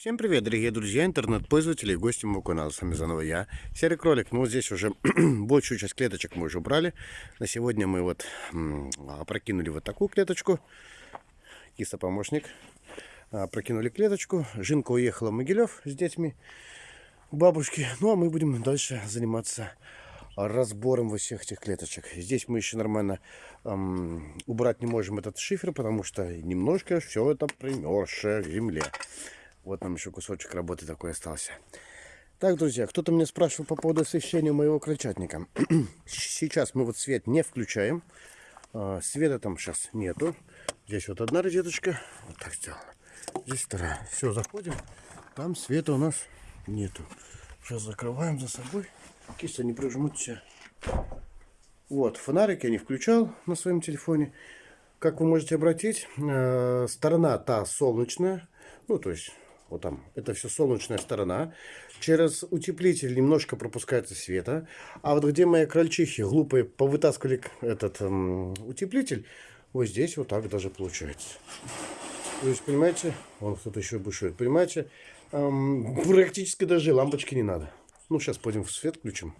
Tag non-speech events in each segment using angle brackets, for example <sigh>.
Всем привет, дорогие друзья, интернет-пользователи и гости моего канала. С вами заново я, Серый Кролик. Ну, здесь уже <clears throat> большую часть клеточек мы уже убрали. На сегодня мы вот опрокинули вот такую клеточку. Киса-помощник. Прокинули клеточку. Жинка уехала в Могилев с детьми к бабушке. Ну, а мы будем дальше заниматься разбором во всех этих клеточек. Здесь мы еще нормально эм, убрать не можем этот шифер, потому что немножко все это примерзшее в земле. Вот нам еще кусочек работы такой остался. Так, друзья, кто-то меня спрашивал по поводу освещения моего крольчатника. <clears throat> сейчас мы вот свет не включаем. А, света там сейчас нету. Здесь вот одна розеточка. Вот так сделано. Здесь вторая. Все, заходим. Там света у нас нету. Сейчас закрываем за собой. Киса не прижмутся. Вот, фонарик я не включал на своем телефоне. Как вы можете обратить, э, сторона та солнечная. Ну, то есть вот там, это все солнечная сторона. Через утеплитель немножко пропускается света. А вот где мои крольчихи глупые повытаскивали этот эм, утеплитель, вот здесь вот так даже получается. То есть, понимаете, вон кто-то еще бушует, понимаете, эм, практически даже лампочки не надо. Ну, сейчас пойдем в свет включим.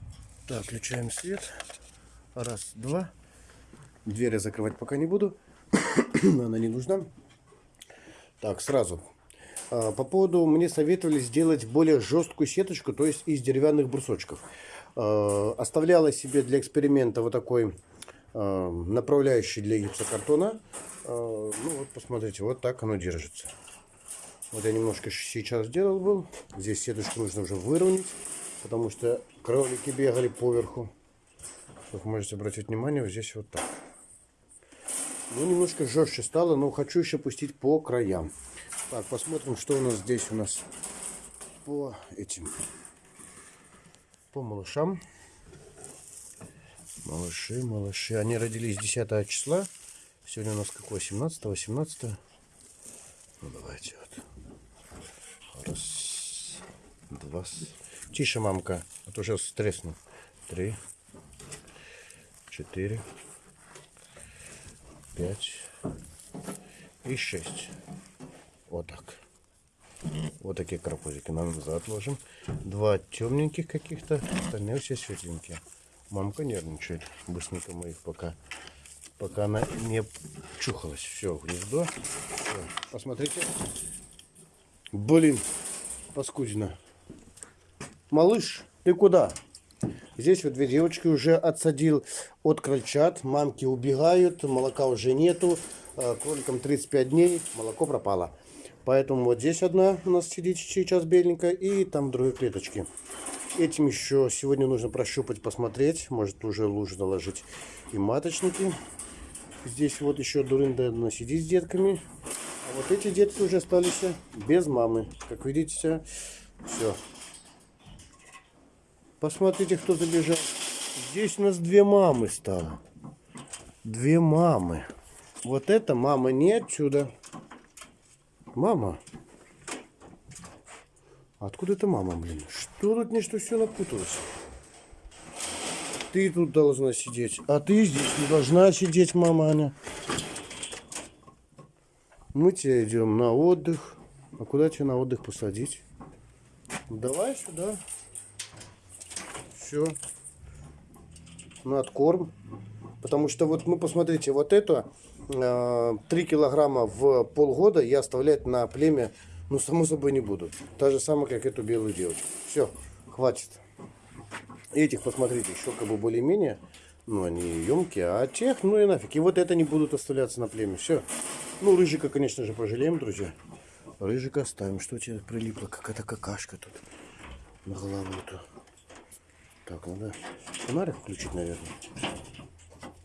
Так, включаем свет. Раз, два. Двери закрывать пока не буду. <coughs> Она не нужна. Так, сразу по поводу, мне советовали сделать более жесткую сеточку, то есть из деревянных брусочков. А, оставляла себе для эксперимента вот такой а, направляющий для гипсокартона. Ну вот, посмотрите, вот так оно держится. Вот я немножко сейчас сделал был. Здесь сеточку нужно уже выровнять, потому что кролики бегали поверху. Как можете обратить внимание, вот здесь вот так. Ну, немножко жестче стало, но хочу еще пустить по краям. Так, посмотрим, что у нас здесь у нас по этим, по малышам. Малыши, малыши. Они родились 10 числа. Сегодня у нас какое? 17 18 Ну, давайте вот. Раз, два. Тише, мамка, а то сейчас стресну. Три, четыре, пять и шесть. Вот так. Вот такие карапузики нам назад. Два темненьких каких-то, остальные все светленькие. Мамка нервничает. Быстренько мы их пока, пока она не чухалась. Все, гнездо. Все. Посмотрите. Блин, паскудина. Малыш, ты куда? Здесь вот две девочки уже отсадил от крольчат. Мамки убегают, молока уже нету. Э, кроликам 35 дней, молоко пропало. Поэтому вот здесь одна у нас сидит сейчас беленькая. И там другой клеточки. Этим еще сегодня нужно прощупать, посмотреть. Может уже лучше наложить и маточники. Здесь вот еще дурында одна сидит с детками. А вот эти детки уже остались без мамы. Как видите, все. Посмотрите, кто забежал. Здесь у нас две мамы стало. Две мамы. Вот это мама не отсюда. Мама? Откуда это мама, блин? Что тут нечто все напуталось? Ты тут должна сидеть, а ты здесь не должна сидеть, мама Аня. Мы тебе идем на отдых. А куда тебя на отдых посадить? Давай сюда. Все. На откорм. Потому что вот, ну, посмотрите, вот это 3 э, килограмма в полгода я оставлять на племя, ну, само собой, не буду. Та же самая, как эту белую девочку. Все, хватит. Этих, посмотрите, еще как бы более-менее, ну, они емкие, а тех, ну и нафиг. И вот это не будут оставляться на племя. Все. Ну, рыжика, конечно же, пожалеем, друзья. Рыжика оставим. Что тебе прилипло? Какая-то какашка тут на голову-то. Так, надо фонарик включить, наверное.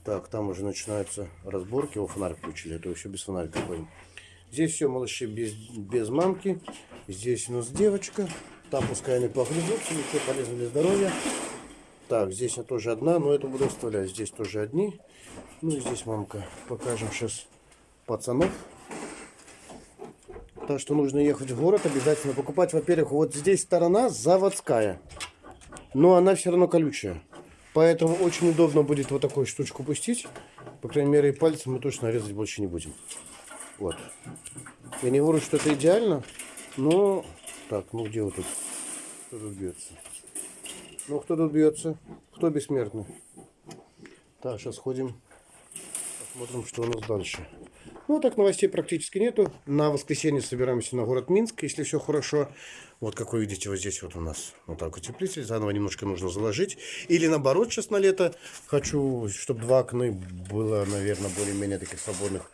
Так, там уже начинаются разборки. О, фонарик включили, это еще без фонарика ходим. Здесь все, малыши, без, без мамки. Здесь у нас девочка. Там пускай они погрызутся, ничего полезно для здоровья. Так, здесь я тоже одна, но это буду оставлять. Здесь тоже одни. Ну и здесь мамка. Покажем сейчас пацанов. Так что нужно ехать в город, обязательно покупать. Во-первых, вот здесь сторона заводская. Но она все равно колючая. Поэтому очень удобно будет вот такую штучку пустить. По крайней мере, и пальцем мы точно резать больше не будем. Вот. Я не говорю, что это идеально, но Так, ну где вот тут? Кто тут бьется? Ну, кто тут бьется? Кто бессмертный? Так, сейчас ходим. Посмотрим, что у нас дальше. Ну, так новостей практически нету. На воскресенье собираемся на город Минск, если все хорошо. Вот, как вы видите, вот здесь вот у нас вот так утеплитель. Заново немножко нужно заложить. Или наоборот, сейчас на лето хочу, чтобы два окна было, наверное, более-менее таких свободных.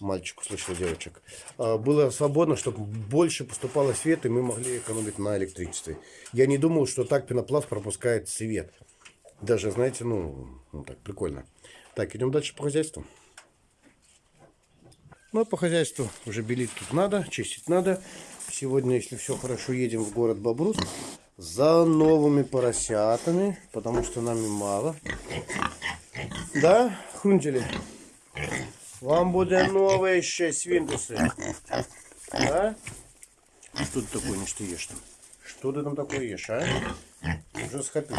Мальчик услышал девочек. А, Было свободно, чтобы больше поступало света, и мы могли экономить на электричестве. Я не думал, что так пенопласт пропускает свет. Даже, знаете, ну, ну так, прикольно. Так, идем дальше по хозяйству. Ну, а по хозяйству уже белить тут надо, чистить надо. Сегодня, если все хорошо, едем в город Бобрус за новыми поросятами, потому что нами мало. Да, хрунтели? Вам буде новые ще свинтусы. Да? Что ты такое не что ешь там? Что ты там такое ешь, а? Уже схопил.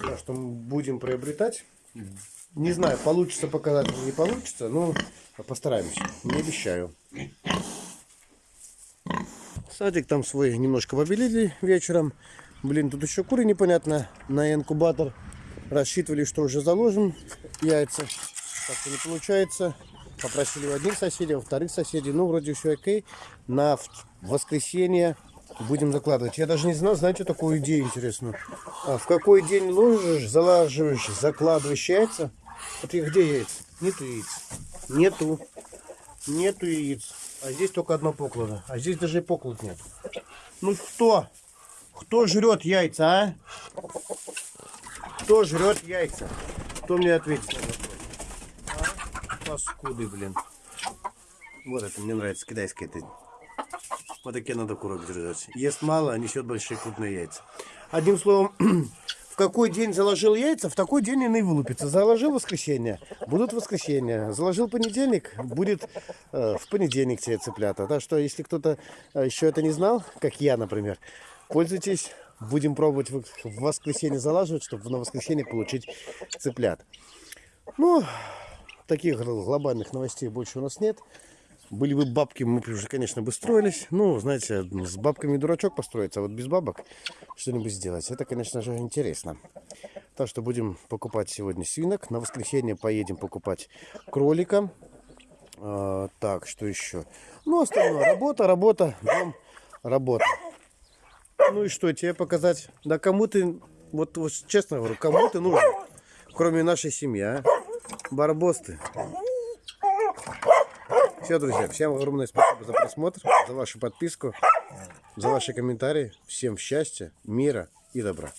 Так что мы будем приобретать. Не знаю, получится показать или не получится, но постараемся. Не обещаю. Садик там свой немножко побелили вечером. Блин, тут еще куры непонятно на инкубатор. Рассчитывали, что уже заложим яйца. Так-то не получается. Попросили у одних соседей, у вторых соседей. Ну, вроде все окей. На воскресенье будем закладывать. Я даже не знал, знаете, такую идею интересную. А в какой день ложишь, залаживаешь, закладываешь яйца? Вот их где яйца? Нету яиц. Нету. Нету яиц. А здесь только одно поклада. А здесь даже и поклад нет. Ну кто? Кто жрет яйца, а? Кто жрет яйца? Кто мне ответит на вопрос? А? Паскуды, блин. Вот это мне нравится, китайское это. Вот такие надо курок держать. Ест мало, а несет большие крупные яйца. Одним словом, <clears throat> какой день заложил яйца, в такой день они и вылупятся. Заложил воскресенье, будут воскресенье. Заложил понедельник, будет э, в понедельник тебе цыплята. Так что, если кто-то э, еще это не знал, как я, например, пользуйтесь. Будем пробовать в воскресенье залаживать, чтобы на воскресенье получить цыплят. Ну, таких гл- глобальных новостей больше у нас нет. Были бы бабки, мы уже, конечно, бы строились. Ну, знаете, с бабками дурачок построиться, а вот без бабок что-нибудь сделать. Это, конечно же, интересно. Так что будем покупать сегодня свинок. На воскресенье поедем покупать кролика. А, так, что еще? Ну, остальное. Работа, работа, дом, работа. Ну и что, тебе показать? Да кому ты, вот, вот честно говорю, кому ты нужен? Кроме нашей семьи, а? Барбос ты. Все, друзья, всем огромное спасибо за просмотр, за вашу подписку, за ваши комментарии. Всем счастья, мира и добра.